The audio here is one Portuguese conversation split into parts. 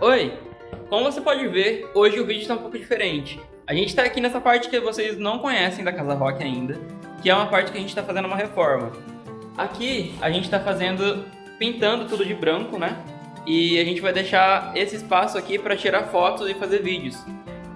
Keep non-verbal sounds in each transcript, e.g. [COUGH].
Oi! Como você pode ver, hoje o vídeo está um pouco diferente. A gente está aqui nessa parte que vocês não conhecem da Casa Rock ainda, que é uma parte que a gente está fazendo uma reforma. Aqui a gente está fazendo, pintando tudo de branco, né? E a gente vai deixar esse espaço aqui para tirar fotos e fazer vídeos.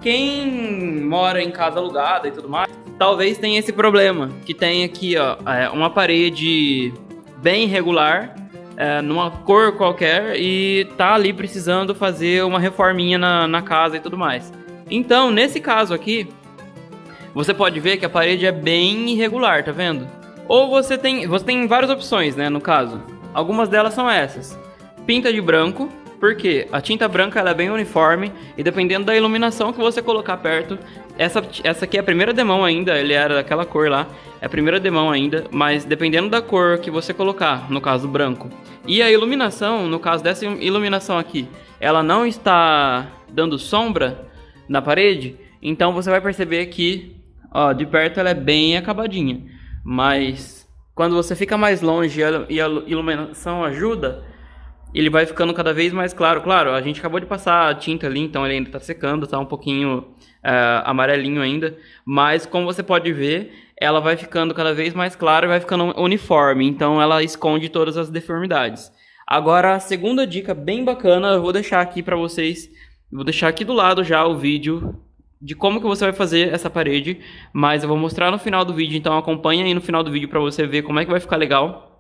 Quem mora em casa alugada e tudo mais, talvez tenha esse problema, que tem aqui ó, é, uma parede bem irregular é, numa cor qualquer e tá ali precisando fazer uma reforminha na, na casa e tudo mais. Então, nesse caso aqui, você pode ver que a parede é bem irregular, tá vendo? Ou você tem, você tem várias opções, né, no caso. Algumas delas são essas. Pinta de branco, porque a tinta branca ela é bem uniforme e dependendo da iluminação que você colocar perto, essa, essa aqui é a primeira demão ainda, ele era daquela cor lá, é a primeira demão ainda, mas dependendo da cor que você colocar, no caso branco, e a iluminação, no caso dessa iluminação aqui, ela não está dando sombra na parede, então você vai perceber que, ó, de perto ela é bem acabadinha, mas quando você fica mais longe e a iluminação ajuda, ele vai ficando cada vez mais claro. Claro, a gente acabou de passar a tinta ali, então ele ainda está secando, está um pouquinho uh, amarelinho ainda. Mas como você pode ver, ela vai ficando cada vez mais clara e vai ficando uniforme. Então ela esconde todas as deformidades. Agora, a segunda dica bem bacana, eu vou deixar aqui para vocês. Vou deixar aqui do lado já o vídeo de como que você vai fazer essa parede. Mas eu vou mostrar no final do vídeo, então acompanha aí no final do vídeo para você ver como é que vai ficar legal.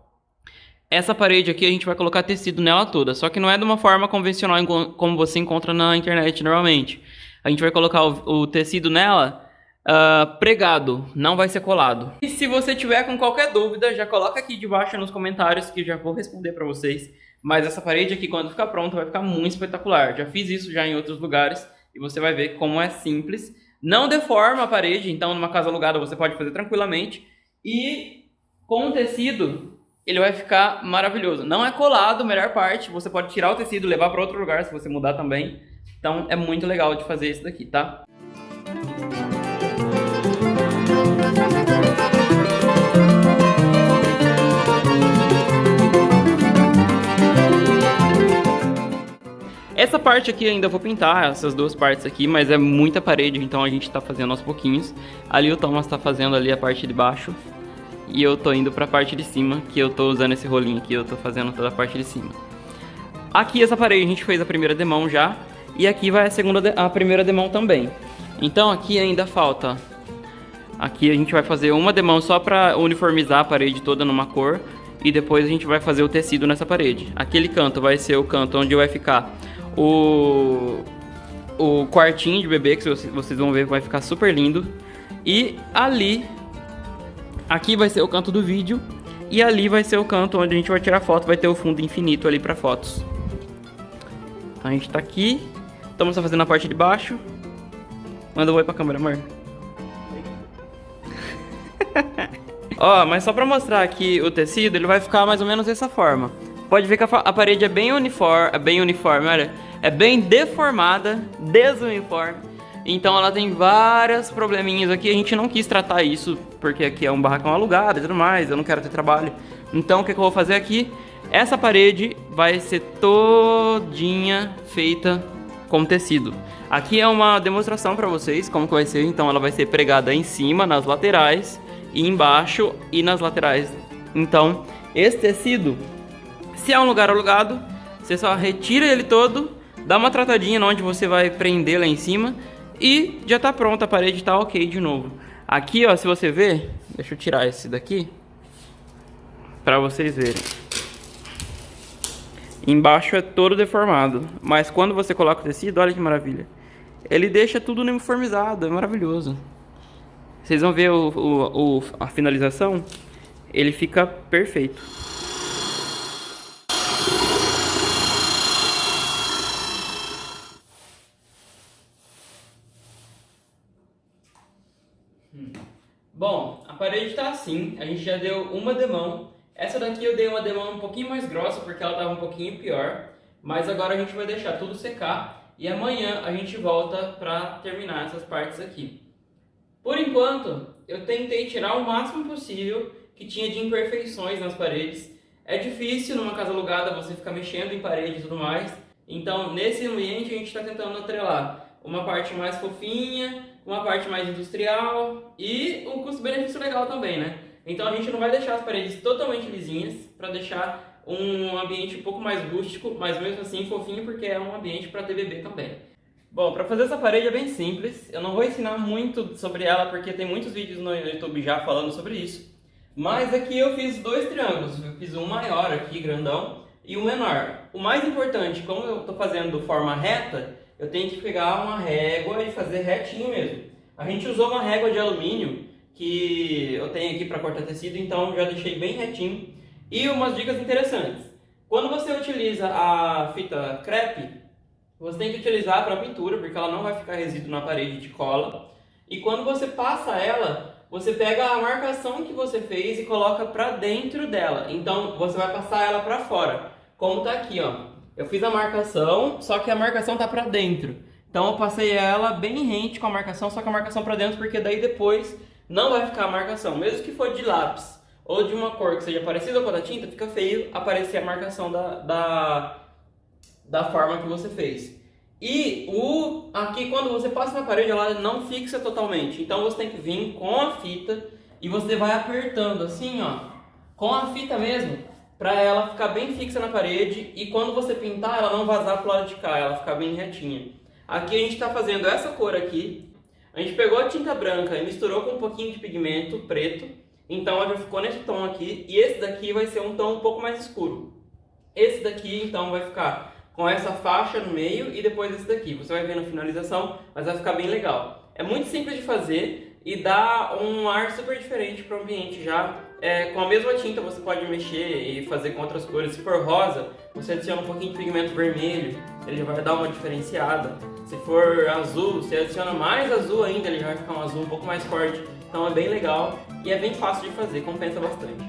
Essa parede aqui a gente vai colocar tecido nela toda, só que não é de uma forma convencional como você encontra na internet normalmente. A gente vai colocar o, o tecido nela uh, pregado, não vai ser colado. E se você tiver com qualquer dúvida, já coloca aqui debaixo nos comentários que já vou responder para vocês. Mas essa parede aqui, quando ficar pronta, vai ficar muito espetacular. Já fiz isso já em outros lugares e você vai ver como é simples. Não deforma a parede, então numa casa alugada você pode fazer tranquilamente. E com o tecido, ele vai ficar maravilhoso. Não é colado, melhor parte, você pode tirar o tecido e levar para outro lugar se você mudar também. Então é muito legal de fazer isso daqui, tá? Essa parte aqui ainda vou pintar, essas duas partes aqui, mas é muita parede, então a gente tá fazendo aos pouquinhos. Ali o Thomas tá fazendo ali a parte de baixo, e eu tô indo pra parte de cima, que eu tô usando esse rolinho aqui, eu tô fazendo toda a parte de cima. Aqui essa parede a gente fez a primeira demão já, e aqui vai a, segunda a primeira demão também. Então aqui ainda falta, aqui a gente vai fazer uma demão só pra uniformizar a parede toda numa cor, e depois a gente vai fazer o tecido nessa parede. Aquele canto vai ser o canto onde vai ficar o, o quartinho de bebê, que vocês vão ver vai ficar super lindo. E ali Aqui vai ser o canto do vídeo e ali vai ser o canto onde a gente vai tirar foto, vai ter o fundo infinito ali para fotos. Então a gente tá aqui, estamos fazendo a parte de baixo. Manda um oi pra câmera, amor. [LAUGHS] Ó, mas só pra mostrar aqui o tecido, ele vai ficar mais ou menos dessa forma. Pode ver que a, a parede é bem uniforme, é bem uniforme, olha. É bem deformada, desuniforme. Então ela tem vários probleminhas aqui, a gente não quis tratar isso, porque aqui é um barracão alugado e tudo mais, eu não quero ter trabalho. Então o que, que eu vou fazer aqui? Essa parede vai ser todinha feita com tecido. Aqui é uma demonstração para vocês como que vai ser, então ela vai ser pregada em cima, nas laterais, e embaixo e nas laterais. Então, esse tecido, se é um lugar alugado, você só retira ele todo, dá uma tratadinha onde você vai prender lá em cima e já tá pronta, a parede tá ok de novo. Aqui, ó, se você ver, deixa eu tirar esse daqui para vocês verem. Embaixo é todo deformado, mas quando você coloca o tecido, olha que maravilha. Ele deixa tudo uniformizado, é maravilhoso. Vocês vão ver o, o, o a finalização, ele fica perfeito. Bom, a parede está assim, a gente já deu uma demão. Essa daqui eu dei uma demão um pouquinho mais grossa porque ela estava um pouquinho pior. Mas agora a gente vai deixar tudo secar e amanhã a gente volta para terminar essas partes aqui. Por enquanto, eu tentei tirar o máximo possível que tinha de imperfeições nas paredes. É difícil numa casa alugada você ficar mexendo em parede e tudo mais, então nesse ambiente a gente está tentando atrelar uma parte mais fofinha, uma parte mais industrial e um custo-benefício legal também, né? Então a gente não vai deixar as paredes totalmente lisinhas para deixar um ambiente um pouco mais rústico, mas mesmo assim fofinho porque é um ambiente para bebê também. Bom, para fazer essa parede é bem simples, eu não vou ensinar muito sobre ela porque tem muitos vídeos no YouTube já falando sobre isso. Mas aqui eu fiz dois triângulos, eu fiz um maior aqui, grandão, e um menor. O mais importante, como eu estou fazendo forma reta, eu tenho que pegar uma régua e fazer retinho mesmo. A gente usou uma régua de alumínio que eu tenho aqui para cortar tecido, então já deixei bem retinho. E umas dicas interessantes. Quando você utiliza a fita crepe, você tem que utilizar para pintura, porque ela não vai ficar resíduo na parede de cola. E quando você passa ela, você pega a marcação que você fez e coloca para dentro dela. Então você vai passar ela para fora, como está aqui, ó. Eu fiz a marcação, só que a marcação tá para dentro. Então eu passei ela bem rente com a marcação, só que a marcação para dentro, porque daí depois não vai ficar a marcação. Mesmo que for de lápis ou de uma cor que seja parecida com a da tinta, fica feio aparecer a marcação da, da, da forma que você fez. E o, aqui quando você passa na parede, ela não fixa totalmente. Então você tem que vir com a fita e você vai apertando assim, ó, com a fita mesmo, para ela ficar bem fixa na parede e quando você pintar ela não vazar pro lado de cá, ela ficar bem retinha. Aqui a gente está fazendo essa cor aqui, a gente pegou a tinta branca e misturou com um pouquinho de pigmento preto, então ela já ficou nesse tom aqui e esse daqui vai ser um tom um pouco mais escuro. Esse daqui então vai ficar com essa faixa no meio e depois esse daqui, você vai ver na finalização, mas vai ficar bem legal. É muito simples de fazer e dá um ar super diferente para o ambiente já é, com a mesma tinta você pode mexer e fazer com outras cores. Se for rosa, você adiciona um pouquinho de pigmento vermelho, ele já vai dar uma diferenciada. Se for azul, você adiciona mais azul ainda, ele já vai ficar um azul um pouco mais forte. Então é bem legal e é bem fácil de fazer, compensa bastante.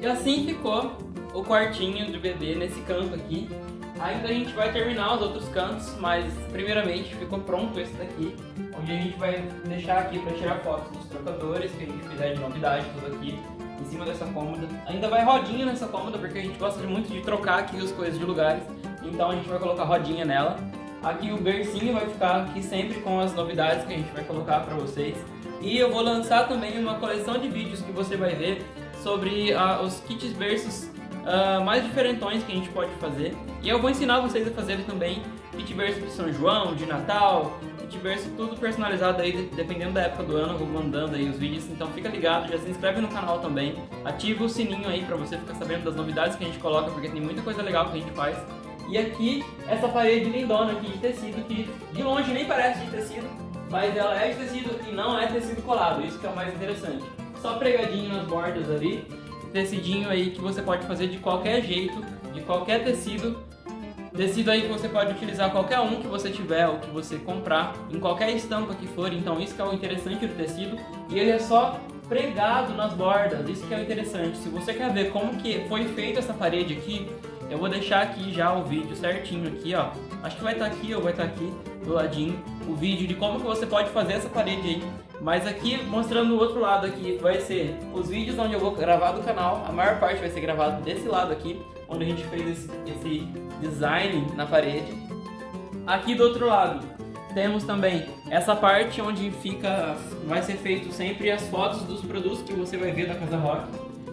E assim ficou o quartinho de bebê nesse canto aqui. Ainda a gente vai terminar os outros cantos, mas primeiramente ficou pronto esse daqui, onde a gente vai deixar aqui para tirar fotos dos trocadores, que a gente fizer de novidade, tudo aqui, em cima dessa cômoda. Ainda vai rodinha nessa cômoda, porque a gente gosta muito de trocar aqui as coisas de lugares, então a gente vai colocar rodinha nela. Aqui o bercinho vai ficar aqui sempre com as novidades que a gente vai colocar para vocês. E eu vou lançar também uma coleção de vídeos que você vai ver sobre uh, os kits berços uh, mais diferentões que a gente pode fazer. E eu vou ensinar vocês a fazerem também kit berço de São João, de Natal, kit berço tudo personalizado aí, dependendo da época do ano, eu vou mandando aí os vídeos, então fica ligado, já se inscreve no canal também, ativa o sininho aí pra você ficar sabendo das novidades que a gente coloca, porque tem muita coisa legal que a gente faz. E aqui, essa parede lindona aqui de tecido, que de longe nem parece de tecido, mas ela é de tecido e não é tecido colado, isso que é o mais interessante. Só pregadinho nas bordas ali, tecidinho aí que você pode fazer de qualquer jeito, de qualquer tecido. Tecido aí que você pode utilizar qualquer um que você tiver ou que você comprar, em qualquer estampa que for, então isso que é o interessante do tecido. E ele é só pregado nas bordas, isso que é o interessante. Se você quer ver como que foi feita essa parede aqui, eu vou deixar aqui já o vídeo certinho aqui, ó. Acho que vai estar tá aqui ou vai estar tá aqui do ladinho o vídeo de como que você pode fazer essa parede aí. Mas aqui, mostrando o outro lado aqui, vai ser os vídeos onde eu vou gravar do canal. A maior parte vai ser gravado desse lado aqui, onde a gente fez esse, esse design na parede. Aqui do outro lado, temos também essa parte onde fica, vai ser feito sempre as fotos dos produtos que você vai ver da Casa Rock.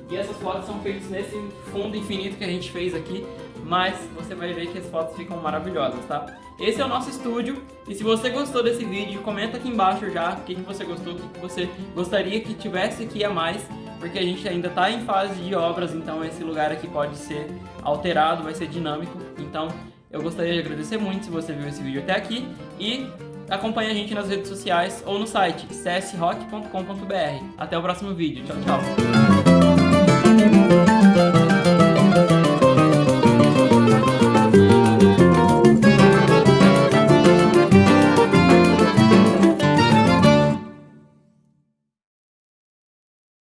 E essas fotos são feitas nesse fundo infinito que a gente fez aqui, mas você vai ver que as fotos ficam maravilhosas, tá? Esse é o nosso estúdio, e se você gostou desse vídeo, comenta aqui embaixo já o que, que você gostou, o que, que você gostaria que tivesse aqui a mais, porque a gente ainda está em fase de obras, então esse lugar aqui pode ser alterado, vai ser dinâmico, então eu gostaria de agradecer muito se você viu esse vídeo até aqui, e acompanhe a gente nas redes sociais ou no site csrock.com.br. Até o próximo vídeo. Tchau, tchau.